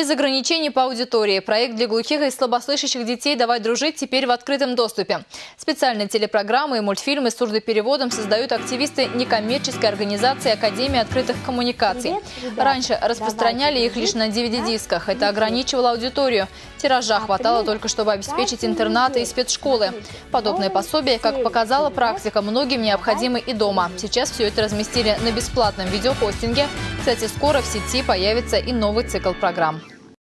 Без ограничений по аудитории. Проект для глухих и слабослышащих детей «Давай дружить» теперь в открытом доступе. Специальные телепрограммы и мультфильмы с сурдопереводом создают активисты некоммерческой организации Академии открытых коммуникаций. Раньше распространяли их лишь на DVD-дисках. Это ограничивало аудиторию. Тиража хватало только, чтобы обеспечить интернаты и спецшколы. Подобные пособия, как показала практика, многим необходимы и дома. Сейчас все это разместили на бесплатном видеохостинге. Кстати, скоро в сети появится и новый цикл программ.